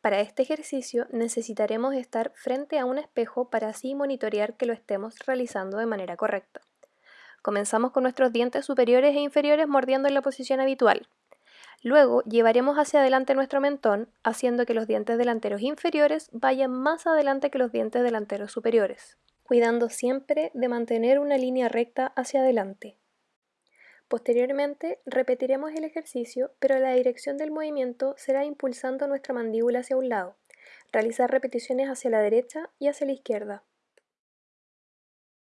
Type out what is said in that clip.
Para este ejercicio necesitaremos estar frente a un espejo para así monitorear que lo estemos realizando de manera correcta. Comenzamos con nuestros dientes superiores e inferiores mordiendo en la posición habitual. Luego llevaremos hacia adelante nuestro mentón, haciendo que los dientes delanteros inferiores vayan más adelante que los dientes delanteros superiores, cuidando siempre de mantener una línea recta hacia adelante. Posteriormente repetiremos el ejercicio, pero la dirección del movimiento será impulsando nuestra mandíbula hacia un lado. Realizar repeticiones hacia la derecha y hacia la izquierda.